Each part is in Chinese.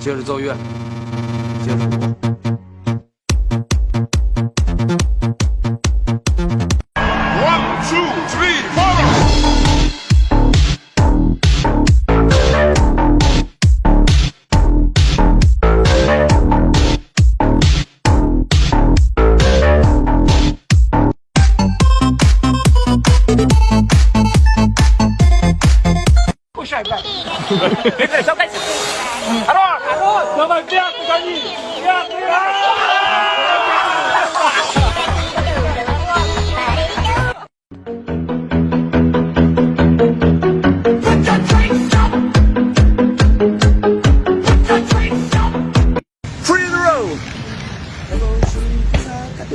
接着奏乐，接着舞。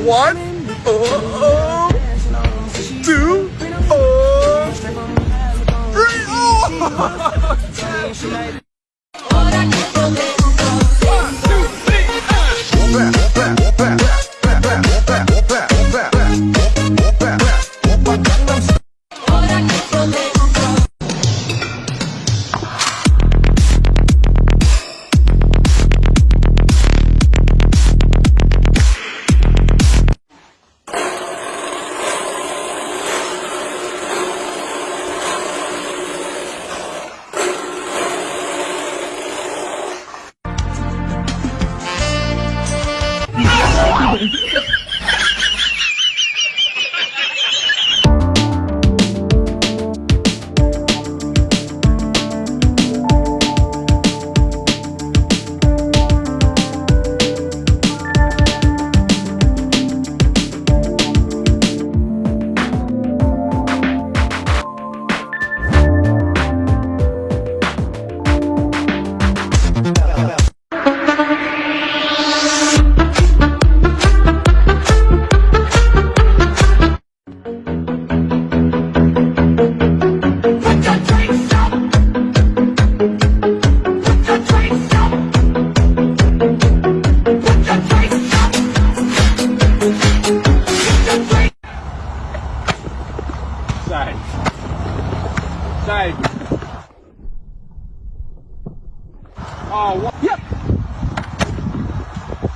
One, oh, oh, two, oh, three, oh!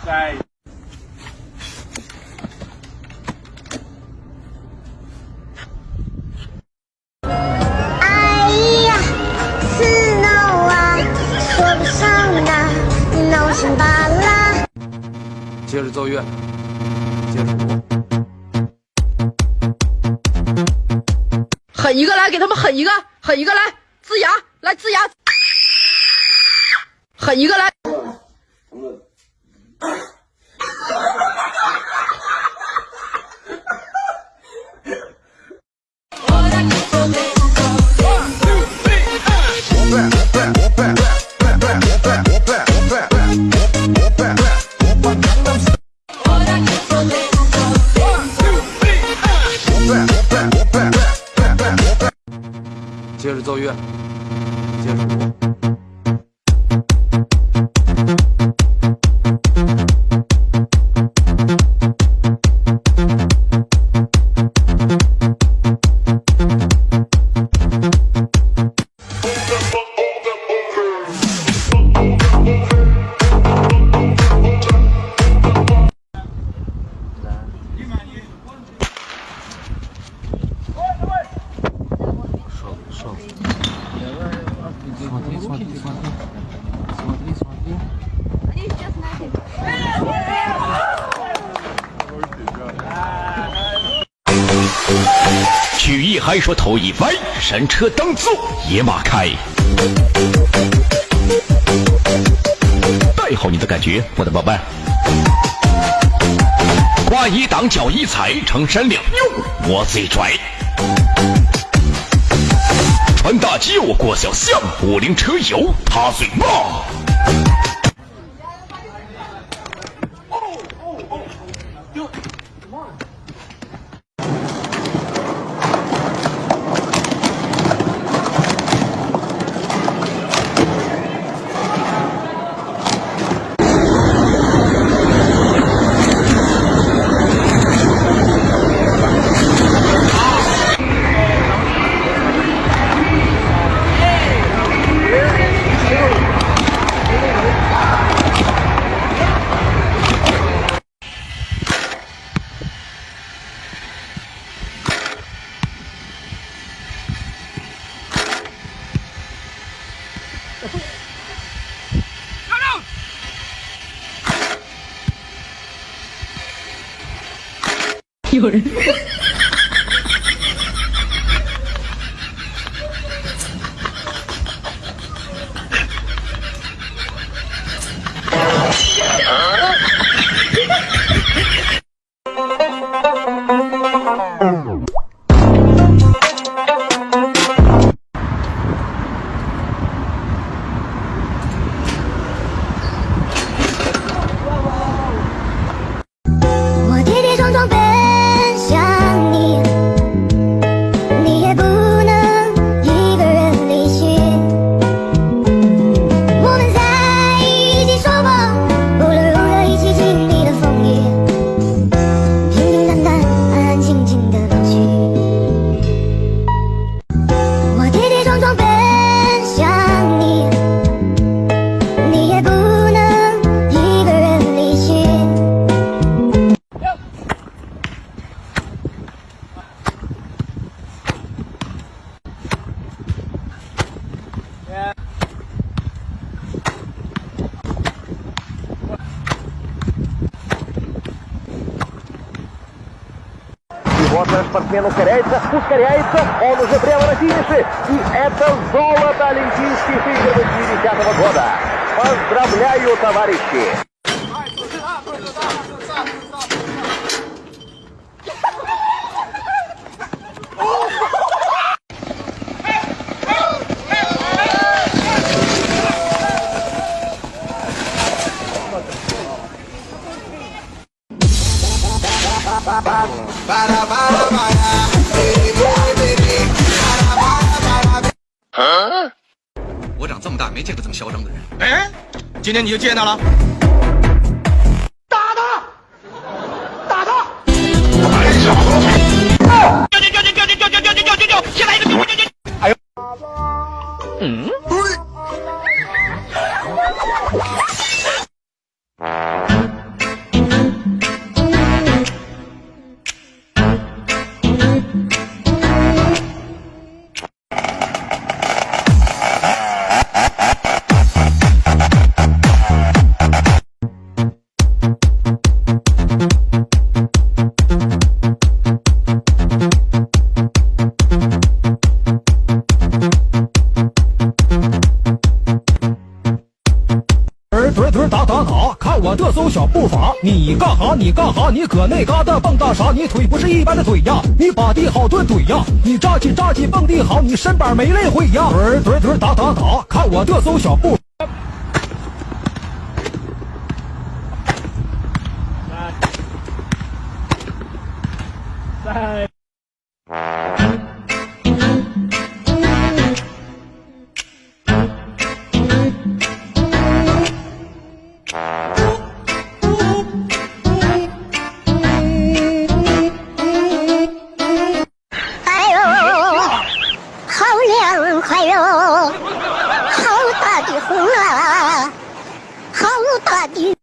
哎呀，是 no 啊，说不上啊，no 心巴拉。接着奏乐，接着舞。狠一个来，给他们狠一个，狠一个来，呲牙，来呲牙，狠一个来。接着奏乐，接着曲艺还说头一歪，神车当坐，野马开。带好你的感觉，我的宝贝。挂一挡，脚一踩，成山两用，我最拽。穿大轿过小巷，五菱车友他最棒。有人。Вот спортсмену ускоряется, ускоряется, он уже прямо на финише. И это золото Олимпийских игр 80 года. Поздравляю, товарищи! 我长这么大没见过这么嚣张的人。哎，今天你就见到了。我这艘小步伐！你干哈？你干哈？你搁那嘎达蹦跶啥？你腿不是一般的腿呀！你把地好顿怼呀！你扎起扎起蹦地好，你身板没累会呀！怼怼怼打打打，看我这艘小步。Fuck you.